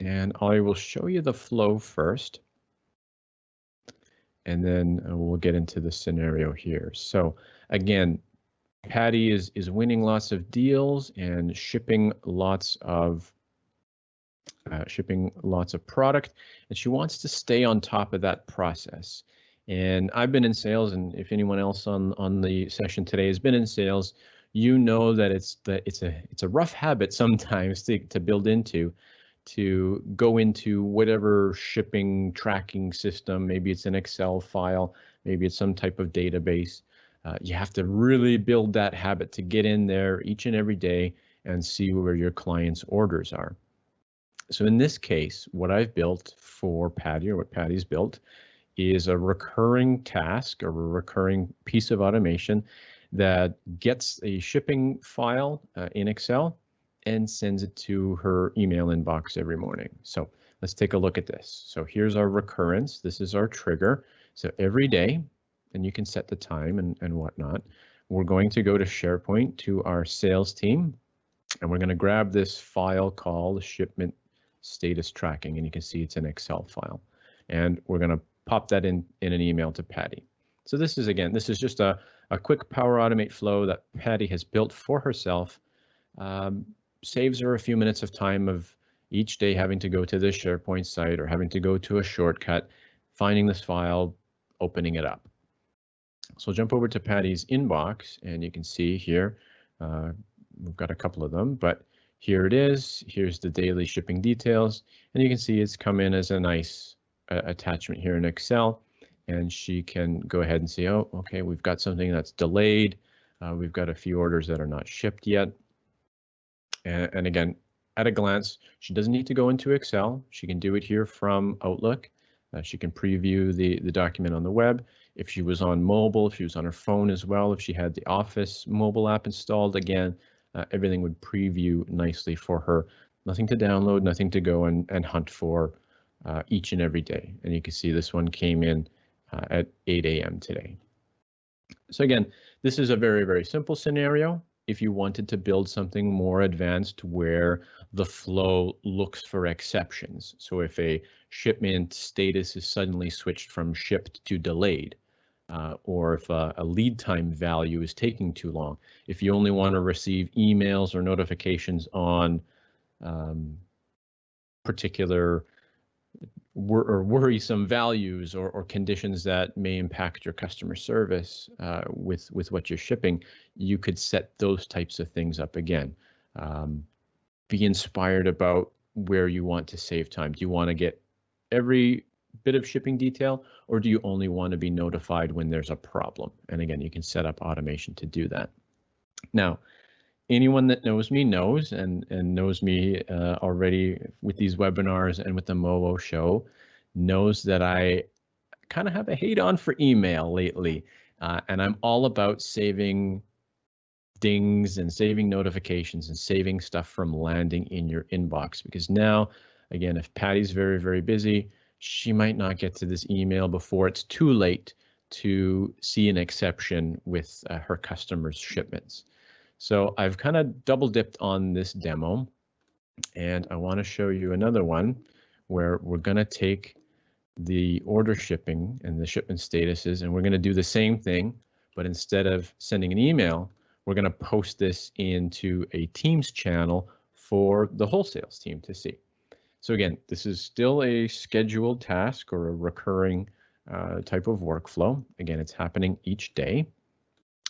and I will show you the flow first. And then uh, we'll get into the scenario here. So again, Patty is, is winning lots of deals and shipping lots of uh, shipping lots of product, and she wants to stay on top of that process. And I've been in sales, and if anyone else on on the session today has been in sales, you know that it's that it's a it's a rough habit sometimes to to build into to go into whatever shipping tracking system maybe it's an excel file maybe it's some type of database uh, you have to really build that habit to get in there each and every day and see where your clients orders are so in this case what i've built for patty or what patty's built is a recurring task or a recurring piece of automation that gets a shipping file uh, in Excel and sends it to her email inbox every morning. So let's take a look at this. So here's our recurrence. This is our trigger. So every day and you can set the time and, and whatnot. We're going to go to SharePoint to our sales team, and we're going to grab this file called shipment status tracking, and you can see it's an Excel file. And we're going to pop that in, in an email to Patty. So this is, again, this is just a, a quick Power Automate flow that Patty has built for herself. Um, saves her a few minutes of time of each day having to go to the SharePoint site or having to go to a shortcut, finding this file, opening it up. So jump over to Patty's inbox and you can see here, uh, we've got a couple of them, but here it is. Here's the daily shipping details, and you can see it's come in as a nice uh, attachment here in Excel. And she can go ahead and see, oh, okay, we've got something that's delayed. Uh, we've got a few orders that are not shipped yet. And, and again, at a glance, she doesn't need to go into Excel. She can do it here from Outlook. Uh, she can preview the, the document on the web. If she was on mobile, if she was on her phone as well, if she had the Office mobile app installed, again, uh, everything would preview nicely for her. Nothing to download, nothing to go and, and hunt for uh, each and every day. And you can see this one came in uh, at 8 a.m. today. So again, this is a very, very simple scenario. If you wanted to build something more advanced where the flow looks for exceptions. So if a shipment status is suddenly switched from shipped to delayed, uh, or if a, a, lead time value is taking too long. If you only want to receive emails or notifications on um, particular wor or worrisome values or, or, conditions that may impact your customer service uh, with with what you're shipping, you could set those types of things up again. Um, be inspired about where you want to save time. Do you want to get every bit of shipping detail, or do you only want to be notified when there's a problem? And again, you can set up automation to do that. Now, anyone that knows me knows and, and knows me uh, already with these webinars and with the MOO show knows that I kind of have a hate on for email lately. Uh, and I'm all about saving dings and saving notifications and saving stuff from landing in your inbox because now, again, if Patty's very, very busy, she might not get to this email before it's too late to see an exception with uh, her customers' shipments. So I've kind of double dipped on this demo and I want to show you another one where we're going to take the order shipping and the shipment statuses and we're going to do the same thing, but instead of sending an email, we're going to post this into a Teams channel for the wholesales team to see. So again, this is still a scheduled task or a recurring uh, type of workflow. Again, it's happening each day.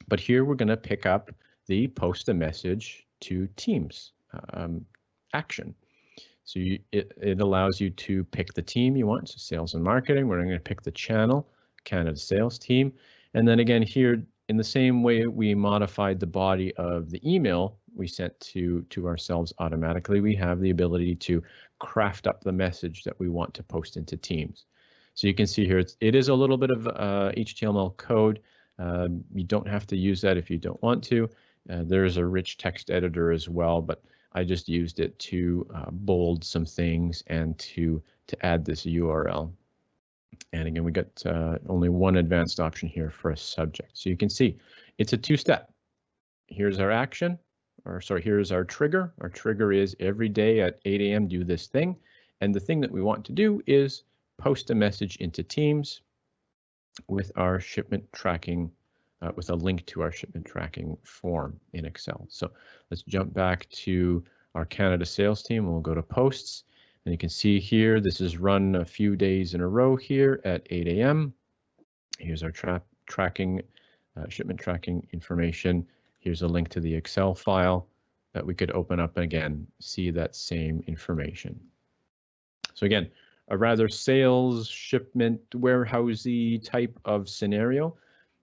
But here we're going to pick up the post a message to Teams um, action. So you, it, it allows you to pick the team you want, so sales and marketing. We're going to pick the channel, Canada sales team. And then again here, in the same way we modified the body of the email we sent to, to ourselves automatically, we have the ability to craft up the message that we want to post into Teams. So you can see here, it's, it is a little bit of uh, HTML code. Um, you don't have to use that if you don't want to. Uh, there's a rich text editor as well, but I just used it to uh, bold some things and to to add this URL. And again, we got uh, only one advanced option here for a subject. So you can see it's a two-step. Here's our action or sorry, here's our trigger. Our trigger is every day at 8 a.m. do this thing. And the thing that we want to do is post a message into Teams with our shipment tracking, uh, with a link to our shipment tracking form in Excel. So let's jump back to our Canada sales team. We'll go to posts and you can see here, this is run a few days in a row here at 8 a.m. Here's our tra tracking, uh, shipment tracking information. Here's a link to the Excel file that we could open up and again, see that same information. So again, a rather sales, shipment, warehousey type of scenario,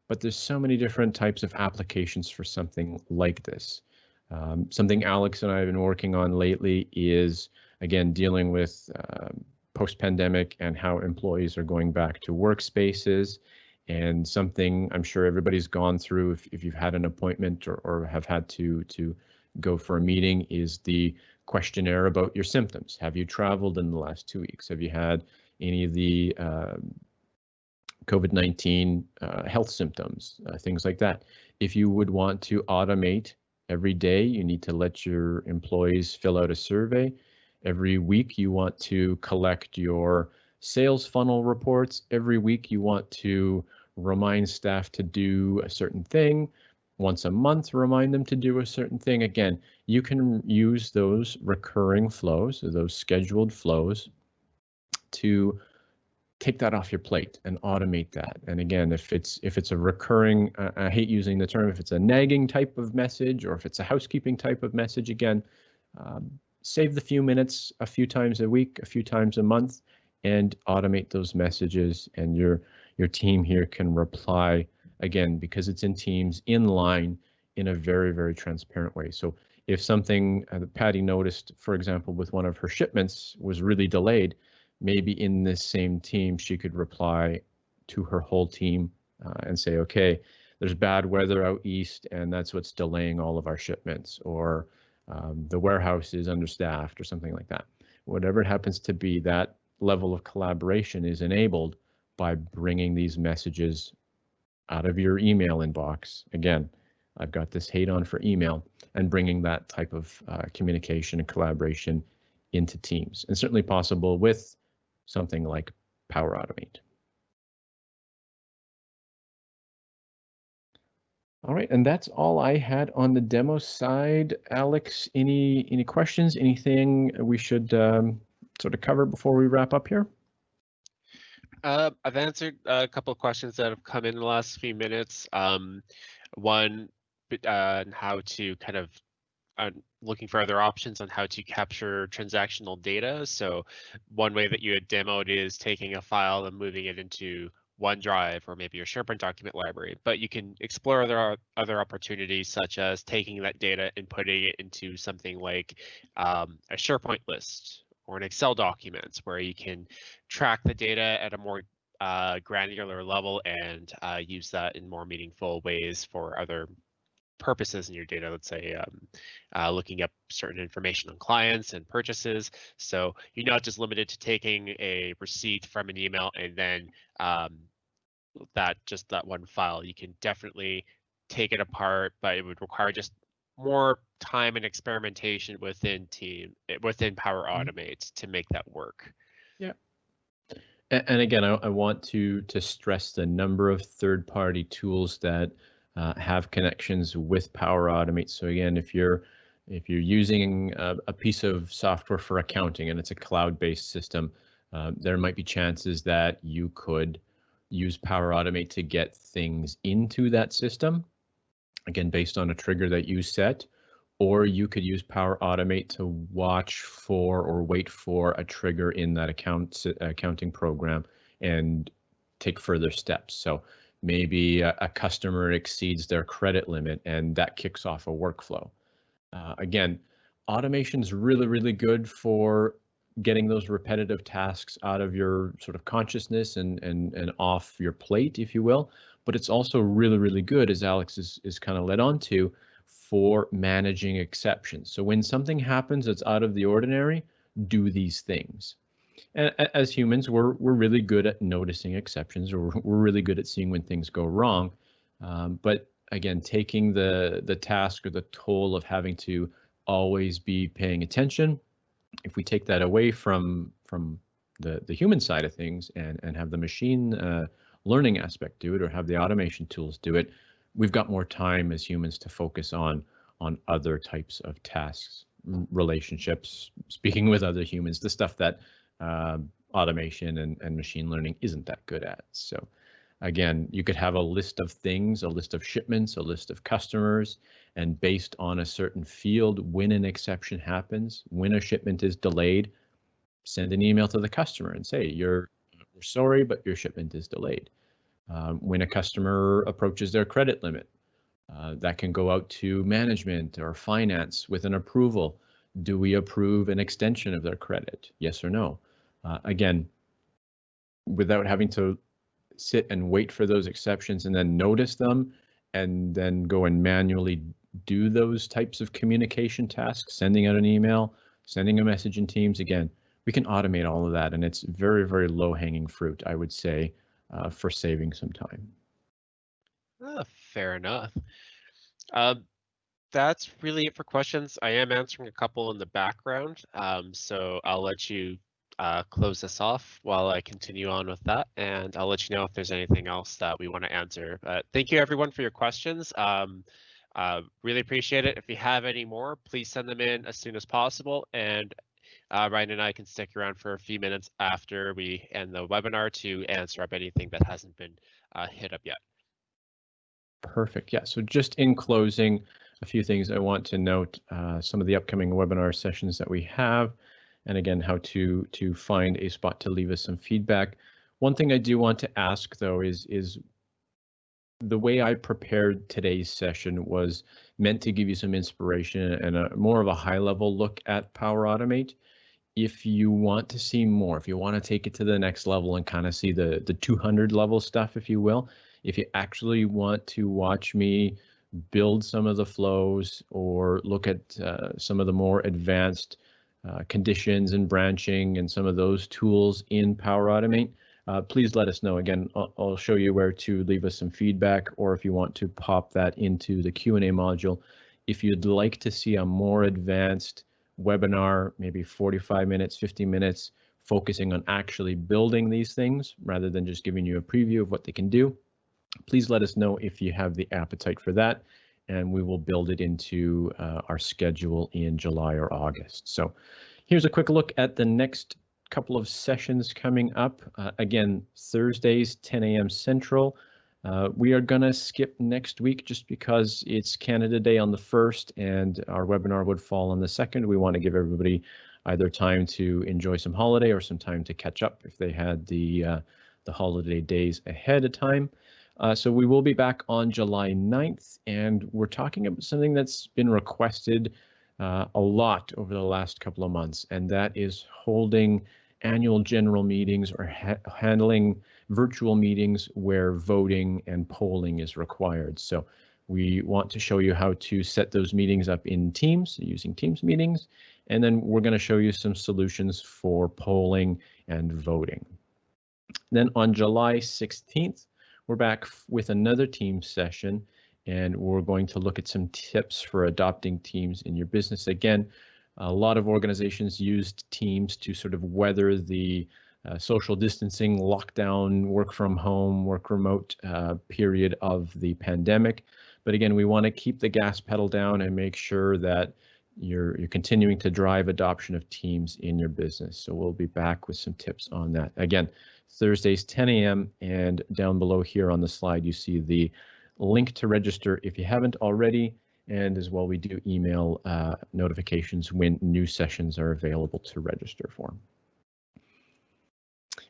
but there's so many different types of applications for something like this. Um, something Alex and I have been working on lately is, again, dealing with uh, post-pandemic and how employees are going back to workspaces and something I'm sure everybody's gone through if, if you've had an appointment or, or have had to to go for a meeting is the questionnaire about your symptoms. Have you traveled in the last two weeks? Have you had any of the uh, COVID-19 uh, health symptoms, uh, things like that. If you would want to automate every day, you need to let your employees fill out a survey. Every week, you want to collect your sales funnel reports. Every week, you want to remind staff to do a certain thing. Once a month, remind them to do a certain thing. Again, you can use those recurring flows, those scheduled flows, to take that off your plate and automate that. And again, if it's if it's a recurring, uh, I hate using the term, if it's a nagging type of message or if it's a housekeeping type of message, again, um, save the few minutes a few times a week, a few times a month, and automate those messages. And your your team here can reply again because it's in Teams in line in a very very transparent way. So if something uh, Patty noticed, for example, with one of her shipments was really delayed, maybe in this same team, she could reply to her whole team uh, and say, okay, there's bad weather out east and that's what's delaying all of our shipments or um, the warehouse is understaffed or something like that. Whatever it happens to be, that level of collaboration is enabled by bringing these messages out of your email inbox. Again, I've got this hate on for email and bringing that type of uh, communication and collaboration into Teams and certainly possible with something like Power Automate. All right, and that's all I had on the demo side. Alex, any any questions? Anything we should um, sort of cover before we wrap up here? Uh, I've answered a couple of questions that have come in the last few minutes. Um, one, uh, how to kind of uh, looking for other options on how to capture transactional data. So one way that you had demoed is taking a file and moving it into OneDrive or maybe your SharePoint document library, but you can explore other other opportunities such as taking that data and putting it into something like um, a SharePoint list or an Excel document where you can track the data at a more uh, granular level and uh, use that in more meaningful ways for other purposes in your data, let's say um, uh, looking up certain information on clients and purchases. So you're not just limited to taking a receipt from an email and then um, that just that one file. You can definitely take it apart, but it would require just more time and experimentation within team eh, within Power mm-hmm. Automate to make that work. Yeah. And again, I, I want to to stress the number of third-party tools that uh, have connections with Power Automate. So again, if you're if you're using a, a piece of software for accounting and it's a cloud-based system, uh, there might be chances that you could use Power Automate to get things into that system. Again, based on a trigger that you set, or you could use Power Automate to watch for or wait for a trigger in that account accounting program and take further steps. So maybe a, a, customer exceeds their credit limit and that kicks off a workflow. Uh, again, automation is really, really good for getting those repetitive tasks out of your sort of consciousness and, and, and off your plate, if you will. But it's also really, really good, as Alex is, is kind of led on to, for managing exceptions. So when something happens that's out of the ordinary, do these things and as humans, we're we're really good at noticing exceptions, or we're really good at seeing when things go wrong. Um, but again, taking the the task or the toll of having to always be paying attention, if we take that away from from the the human side of things and and have the machine uh, learning aspect do it, or have the automation tools do it, we've got more time as humans to focus on on other types of tasks, relationships, speaking with other humans, the stuff that uh, automation and, and machine learning isn't that good at. So again, you could have a list of things, a list of shipments, a list of customers, and based on a certain field, when an exception happens, when a shipment is delayed, send an email to the customer and say, you're we're sorry, but your shipment is delayed. Um, when a customer approaches their credit limit, uh, that can go out to management or finance with an approval. Do we approve an extension of their credit? Yes or no? uh, again, without having to sit and wait for those exceptions and then notice them and then go and manually do those types of communication tasks, sending out an email, sending a message in Teams. Again, we can automate all of that and it's very, very low hanging fruit, I would say, uh, for saving some time. Uh, fair enough. Um, that's really it for questions. I am answering a couple in the background, um, so I'll let you uh, close this off while I continue on with that, and I'll let you know if there's anything else that we want to answer. But thank you everyone for your questions. Um, uh, really appreciate it. If you have any more, please send them in as soon as possible, and uh, Ryan and I can stick around for a few minutes after we end the webinar to answer up anything that hasn't been uh, hit up yet. Perfect. Yeah. So just in closing, a few things I want to note, uh, some of the upcoming webinar sessions that we have, and again, how to to find a spot to leave us some feedback. One thing I do want to ask though is is the way I prepared today's session was meant to give you some inspiration and a more of a high level look at Power Automate. If you want to see more, if you want to take it to the next level and kind of see the the 200 level stuff, if you will, if you actually want to watch me build some of the flows or look at uh, some of the more advanced uh, conditions and branching and some of those tools in Power Automate, uh, please let us know. Again, I'll, I'll, show you where to leave us some feedback or if you want to pop that into the Q&A module. If you'd like to see a more advanced webinar, maybe 45 minutes, 50 minutes, focusing on actually building these things rather than just giving you a preview of what they can do, please let us know if you have the appetite for that and we will build it into uh, our schedule in July or August. So here's a quick look at the next couple of sessions coming up. Uh, again, Thursdays, 10 a.m. Central. Uh, we are going to skip next week just because it's Canada Day on the 1st and our webinar would fall on the 2nd. We want to give everybody either time to enjoy some holiday or some time to catch up if they had the, uh, the holiday days ahead of time. Uh, so we will be back on July 9th, and we're talking about something that's been requested uh, a lot over the last couple of months, and that is holding annual general meetings or ha handling virtual meetings where voting and polling is required. So we want to show you how to set those meetings up in Teams using Teams meetings, and then we're going to show you some solutions for polling and voting. Then on July 16th, we're back with another team session and we're going to look at some tips for adopting teams in your business. Again, a lot of organizations used teams to sort of weather the uh, social distancing, lockdown, work from home, work remote uh, period of the pandemic. But again, we want to keep the gas pedal down and make sure that you're you're continuing to drive adoption of teams in your business. So we'll be back with some tips on that. Again, Thursdays 10 a.m. and down below here on the slide you see the link to register if you haven't already and as well we do email uh, notifications when new sessions are available to register for.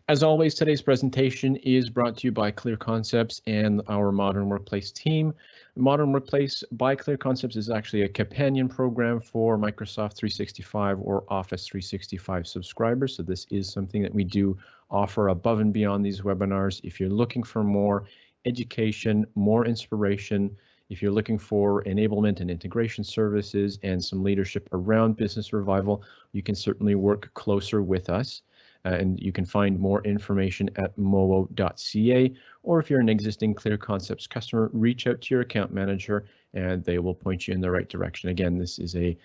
As always, today's presentation is brought to you by Clear Concepts and our Modern Workplace team. Modern Workplace by Clear Concepts is actually a companion program for Microsoft 365 or Office 365 subscribers. So this is something that we do offer above and beyond these webinars. If you're looking for more education, more inspiration, if you're looking for enablement and integration services and some leadership around business revival, you can certainly work closer with us. Uh, and you can find more information at mowo.ca, or if you're an existing Clear Concepts customer, reach out to your account manager and they will point you in the right direction. Again, this is a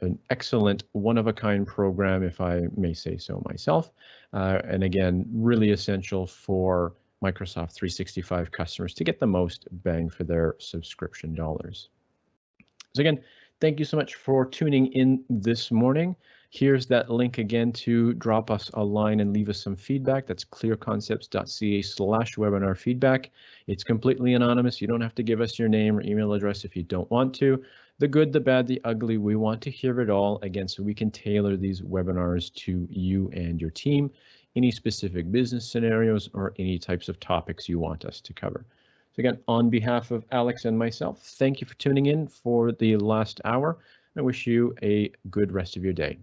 an excellent one-of-a-kind program, if I may say so myself. Uh, and again, really essential for Microsoft 365 customers to get the most bang for their subscription dollars. So again, thank you so much for tuning in this morning. Here's that link again to drop us a line and leave us some feedback. That's clearconcepts.ca slash webinar feedback. It's completely anonymous. You don't have to give us your name or email address if you don't want to. The good, the bad, the ugly, we want to hear it all again so we can tailor these webinars to you and your team, any specific business scenarios or any types of topics you want us to cover. So again, on behalf of Alex and myself, thank you for tuning in for the last hour. I wish you a good rest of your day.